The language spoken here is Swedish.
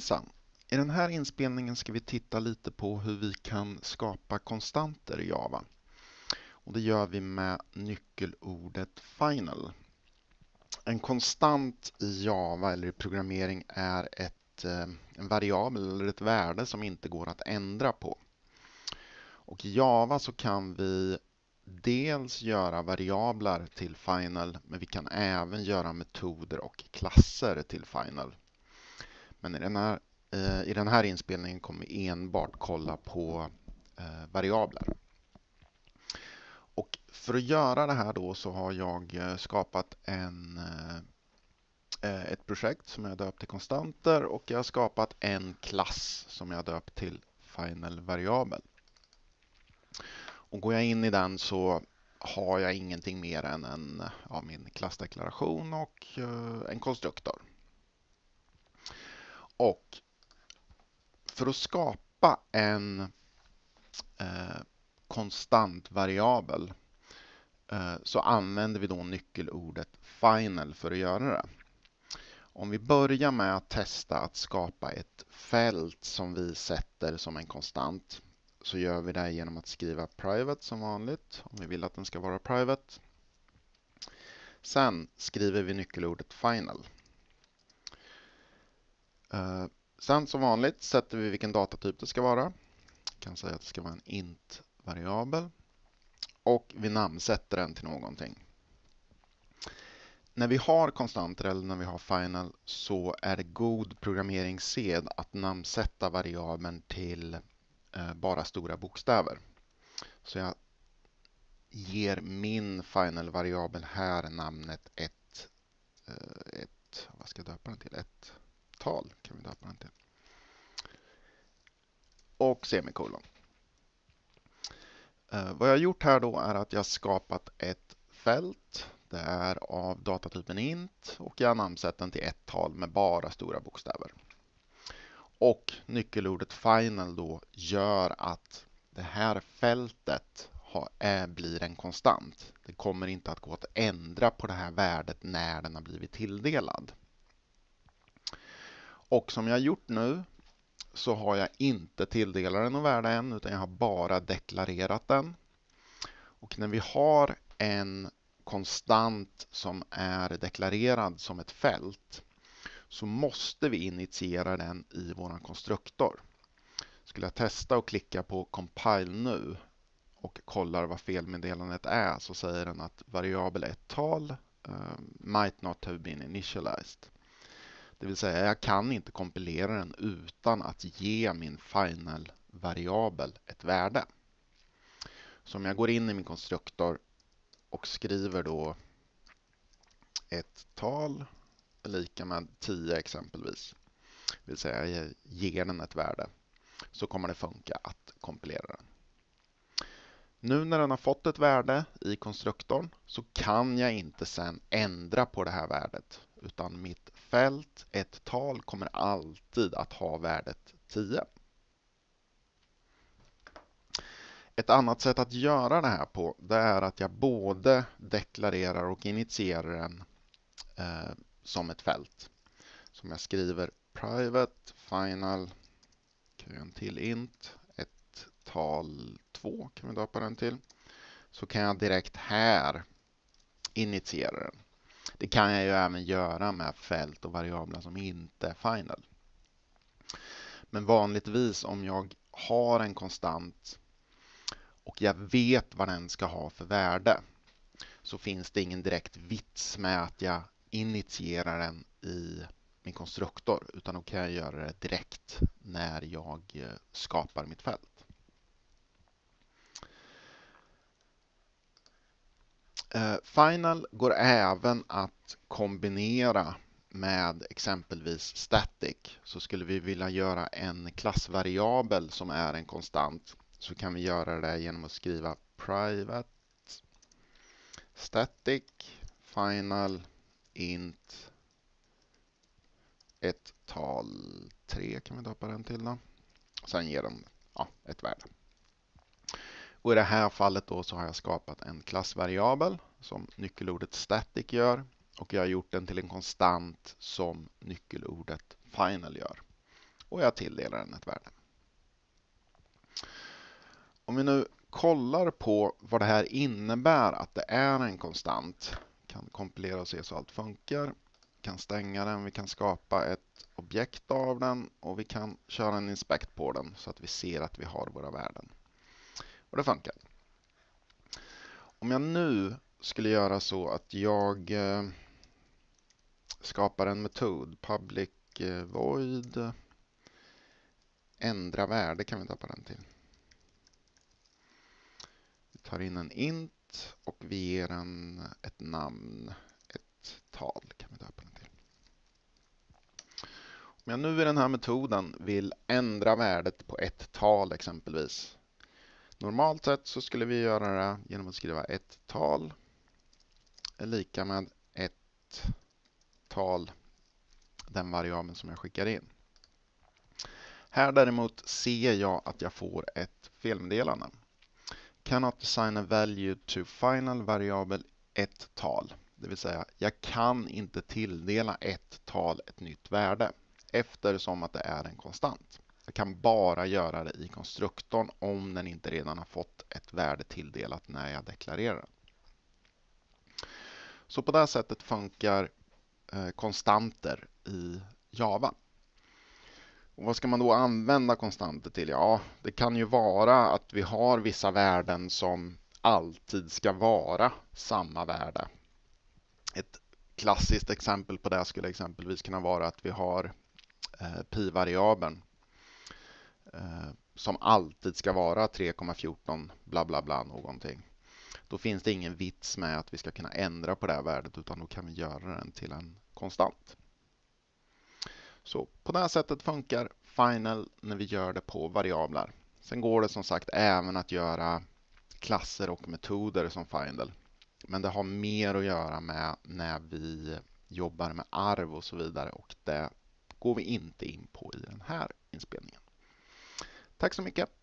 Hejsan! I den här inspelningen ska vi titta lite på hur vi kan skapa konstanter i Java. Och det gör vi med nyckelordet final. En konstant i Java eller i programmering är ett, eh, en variabel eller ett värde som inte går att ändra på. Och i Java så kan vi dels göra variabler till final men vi kan även göra metoder och klasser till final. Men i den här, eh, i den här inspelningen kommer vi enbart kolla på eh, variabler. Och för att göra det här då så har jag eh, skapat en, eh, eh, ett projekt som jag döpt till konstanter och jag har skapat en klass som jag döpt till final variabel. Och går jag in i den så har jag ingenting mer än en, ja, min klassdeklaration och en konstruktor. Och för att skapa en eh, konstant variabel eh, så använder vi då nyckelordet final för att göra det. Om vi börjar med att testa att skapa ett fält som vi sätter som en konstant så gör vi det genom att skriva private som vanligt om vi vill att den ska vara private. Sen skriver vi nyckelordet final. Eh, sen som vanligt sätter vi vilken datatyp det ska vara. Jag kan säga att det ska vara en int-variabel. Och vi namnsätter den till någonting. När vi har konstanter eller när vi har final så är det god programmeringssed att namnsätta variabeln till eh, bara stora bokstäver. Så jag ger min final-variabel här namnet ett, eh, ett, vad ska jag döpa den till? Ett tal kan vi döpa den till. Och semikolon. Eh, vad jag har gjort här då är att jag skapat ett fält. Det är av datatypen int och jag har namnsett den till ett tal med bara stora bokstäver. Och nyckelordet final då gör att det här fältet är, eh, blir en konstant. Det kommer inte att gå att ändra på det här värdet när den har blivit tilldelad. Och som jag har gjort nu så har jag inte tilldelat den något värde än utan jag har bara deklarerat den. Och när vi har en konstant som är deklarerad som ett fält så måste vi initiera den i vår konstruktor. Skulle jag testa och klicka på compile nu och kollar vad felmeddelandet är så säger den att variabel ett tal uh, might not have been initialized. Det vill säga jag kan inte kompilera den utan att ge min final-variabel ett värde. Så om jag går in i min konstruktor och skriver då ett tal lika med 10 exempelvis, det vill säga jag ger den ett värde, så kommer det funka att kompilera den. Nu när den har fått ett värde i konstruktorn så kan jag inte sen ändra på det här värdet utan mitt fält, ett tal, kommer alltid att ha värdet 10. Ett annat sätt att göra det här på det är att jag både deklarerar och initierar den eh, som ett fält. Som jag skriver private final, kan en till int, ett tal 2 kan vi döpa den till. Så kan jag direkt här initiera den. Det kan jag ju även göra med fält och variabler som inte är final. Men vanligtvis om jag har en konstant och jag vet vad den ska ha för värde så finns det ingen direkt vits med att jag initierar den i min konstruktor utan då kan jag göra det direkt när jag eh, skapar mitt fält. Eh, final går även att kombinera med exempelvis static. Så skulle vi vilja göra en klassvariabel som är en konstant så kan vi göra det genom att skriva private static final int ett tal 3 kan vi döpa den till då. Sen ger den ja, ett värde. Och I det här fallet då så har jag skapat en klassvariabel som nyckelordet static gör och jag har gjort den till en konstant som nyckelordet final gör. och jag tilldelar den ett värde. Om vi nu kollar på vad det här innebär att det är en konstant, kan kompilera och se så allt funkar, Vi kan stänga den, vi kan skapa ett objekt av den och vi kan köra en inspect på den så att vi ser att vi har våra värden. Och det funkar. Om jag nu skulle göra så att jag eh, skapar en metod, public eh, void ändra värde kan vi döpa den till. Vi tar in en int och vi ger den ett namn, ett tal kan vi döpa den till. Om jag nu i den här metoden vill ändra värdet på ett tal exempelvis. Normalt sett så skulle vi göra det genom att skriva ett tal är lika med ett tal, den variabeln som jag skickar in. Här däremot ser jag att jag får ett felmeddelande. Cannot assign a value to final variabel ett tal. Det vill säga, jag kan inte tilldela ett tal ett nytt värde eftersom att det är en konstant. Jag kan bara göra det i konstruktorn om den inte redan har fått ett värde tilldelat när jag deklarerar den. Så på det här sättet funkar eh, konstanter i Java. Och vad ska man då använda konstanter till? Ja, det kan ju vara att vi har vissa värden som alltid ska vara samma värde. Ett klassiskt exempel på det skulle exempelvis kunna vara att vi har eh, pi-variabeln Eh, som alltid ska vara 3,14 bla bla bla någonting. Då finns det ingen vits med att vi ska kunna ändra på det här värdet utan då kan vi göra den till en konstant. Så på det här sättet funkar Final när vi gör det på variabler. Sen går det som sagt även att göra klasser och metoder som Final. Men det har mer att göra med när vi jobbar med arv och så vidare och det går vi inte in på i den här inspelningen. Tack så mycket!